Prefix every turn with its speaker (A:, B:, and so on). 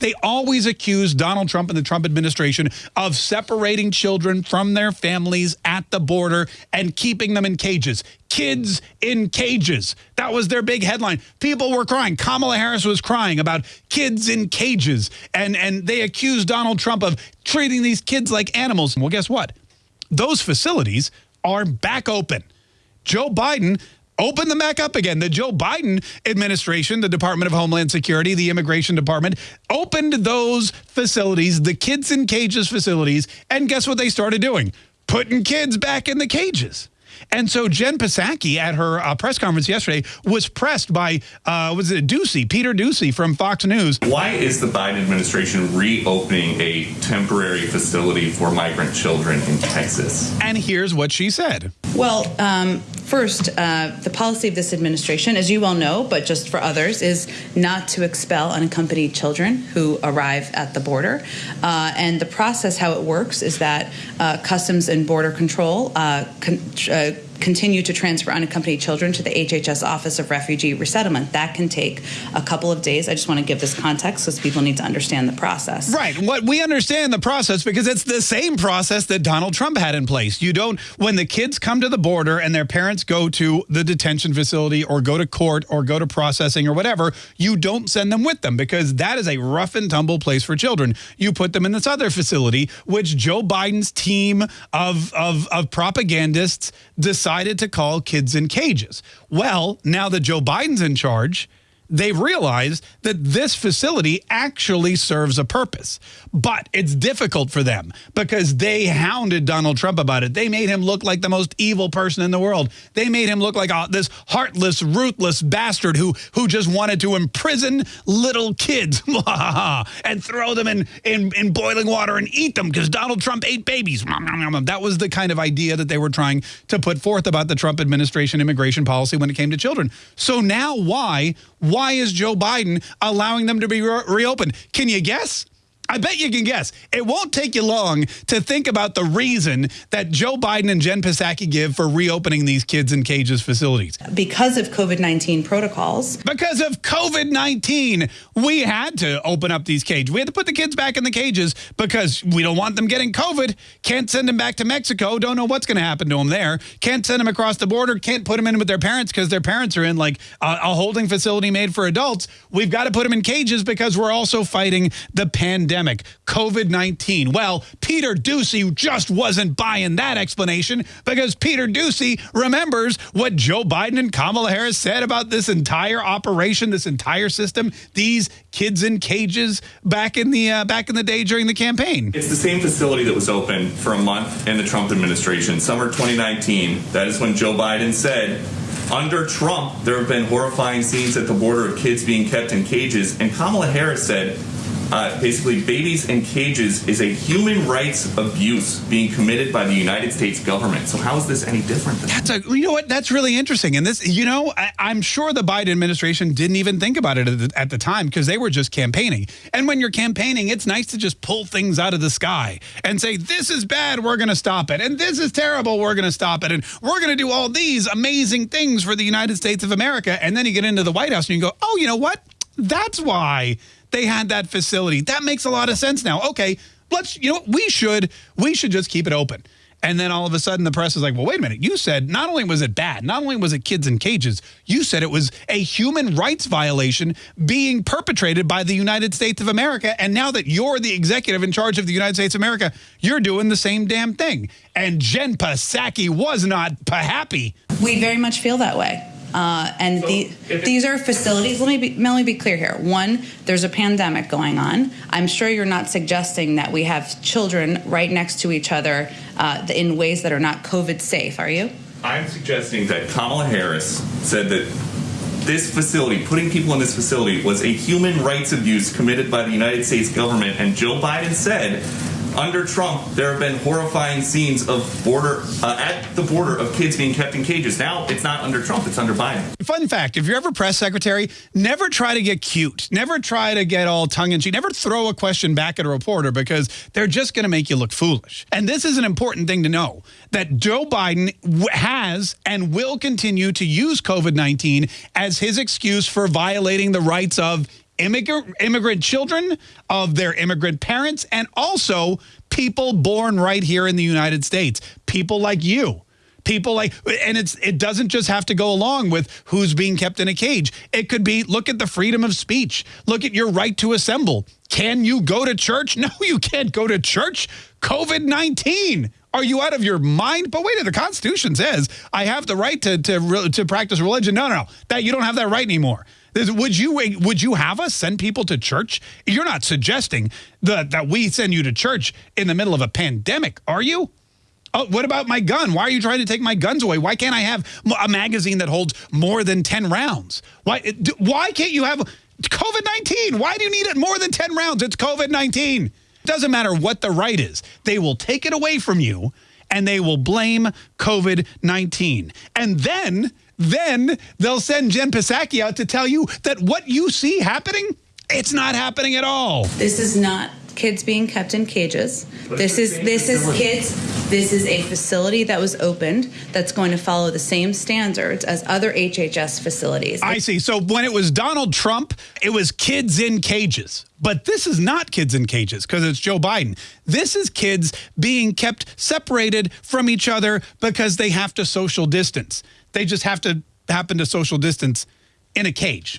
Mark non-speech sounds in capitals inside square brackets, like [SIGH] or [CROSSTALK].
A: They always accuse Donald Trump and the Trump administration of separating children from their families at the border and keeping them in cages. Kids in cages. That was their big headline. People were crying. Kamala Harris was crying about kids in cages. And, and they accused Donald Trump of treating these kids like animals. Well, guess what? Those facilities are back open. Joe Biden open them back up again. The Joe Biden administration, the Department of Homeland Security, the Immigration Department, opened those facilities, the kids in cages facilities, and guess what they started doing? Putting kids back in the cages. And so Jen Psaki at her uh, press conference yesterday was pressed by, uh, was it Doocy, Peter Doocy from Fox News.
B: Why is the Biden administration reopening a temporary facility for migrant children in Texas?
A: And here's what she said.
C: Well, um, first, uh, the policy of this administration, as you well know, but just for others, is not to expel unaccompanied children who arrive at the border. Uh, and the process, how it works, is that uh, Customs and Border Control uh, con uh, continue to transfer unaccompanied children to the HHS Office of Refugee Resettlement. That can take a couple of days. I just want to give this context because people need to understand the process.
A: Right. What we understand the process because it's the same process that Donald Trump had in place. You don't, when the kids come to the border and their parents go to the detention facility or go to court or go to processing or whatever, you don't send them with them because that is a rough and tumble place for children. You put them in this other facility, which Joe Biden's team of, of, of propagandists decided decided to call kids in cages. Well, now that Joe Biden's in charge, they've realized that this facility actually serves a purpose. But it's difficult for them because they hounded Donald Trump about it. They made him look like the most evil person in the world. They made him look like uh, this heartless, ruthless bastard who, who just wanted to imprison little kids [LAUGHS] and throw them in, in, in boiling water and eat them because Donald Trump ate babies. That was the kind of idea that they were trying to put forth about the Trump administration immigration policy when it came to children. So now why why is Joe Biden allowing them to be re reopened? Can you guess? I bet you can guess. It won't take you long to think about the reason that Joe Biden and Jen Psaki give for reopening these kids in cages facilities.
C: Because of COVID-19 protocols.
A: Because of COVID-19, we had to open up these cages. We had to put the kids back in the cages because we don't want them getting COVID. Can't send them back to Mexico. Don't know what's going to happen to them there. Can't send them across the border. Can't put them in with their parents because their parents are in like a, a holding facility made for adults. We've got to put them in cages because we're also fighting the pandemic pandemic, COVID-19. Well, Peter Doocy just wasn't buying that explanation because Peter Doocy remembers what Joe Biden and Kamala Harris said about this entire operation, this entire system, these kids in cages back in the uh, back in the day during the campaign.
B: It's the same facility that was open for a month in the Trump administration, summer 2019. That is when Joe Biden said under Trump, there have been horrifying scenes at the border of kids being kept in cages. And Kamala Harris said, uh, basically babies in cages is a human rights abuse being committed by the United States government. So how is this any different?
A: That's a, you know what? That's really interesting. And this, you know, I, am sure the Biden administration didn't even think about it at the, at the time because they were just campaigning. And when you're campaigning, it's nice to just pull things out of the sky and say, this is bad, we're going to stop it. And this is terrible, we're going to stop it. And we're going to do all these amazing things for the United States of America. And then you get into the White House and you go, oh, you know what? That's why they had that facility. That makes a lot of sense now. Okay, let's, you know, we should, we should just keep it open. And then all of a sudden the press is like, well, wait a minute. You said not only was it bad, not only was it kids in cages, you said it was a human rights violation being perpetrated by the United States of America. And now that you're the executive in charge of the United States of America, you're doing the same damn thing. And Jen Psaki was not happy.
C: We very much feel that way. Uh, and so the, these are facilities. Let me be, let me be clear here. One, there's a pandemic going on. I'm sure you're not suggesting that we have children right next to each other uh, in ways that are not COVID safe, are you?
B: I'm suggesting that Kamala Harris said that this facility, putting people in this facility, was a human rights abuse committed by the United States government, and Joe Biden said under Trump, there have been horrifying scenes of border uh, at the border of kids being kept in cages. Now it's not under Trump; it's under Biden.
A: Fun fact: If you're ever press secretary, never try to get cute. Never try to get all tongue in cheek. Never throw a question back at a reporter because they're just going to make you look foolish. And this is an important thing to know: that Joe Biden has and will continue to use COVID-19 as his excuse for violating the rights of immigrant, immigrant children, of their immigrant parents, and also people born right here in the United States. People like you. People like, and it's it doesn't just have to go along with who's being kept in a cage. It could be look at the freedom of speech. Look at your right to assemble. Can you go to church? [LAUGHS] No, you can't go to church. COVID 19. Are you out of your mind? But wait, the Constitution says I have the right to to to practice religion. No, no, no. That you don't have that right anymore. Would you eh, would you have us send people to church? You're not suggesting that that we send you to church in the middle of a pandemic, are you? Oh, what about my gun? Why are you trying to take my guns away? Why can't I have a magazine that holds more than 10 rounds? Why eh, why can't you have COVID-19? Why do you need it more than 10 rounds? It's COVID-19. Doesn't matter what the right is. They will take it away from you and they will blame COVID-19. And then, then they'll send Jen Psaki out to tell you that what you see happening, it's not happening at all.
C: This is not kids being kept in cages. This is this is kids. This is a facility that was opened that's going to follow the same standards as other HHS facilities.
A: I see. So when it was Donald Trump, it was kids in cages. But this is not kids in cages because it's Joe Biden. This is kids being kept separated from each other because they have to social distance. They just have to happen to social distance in a cage.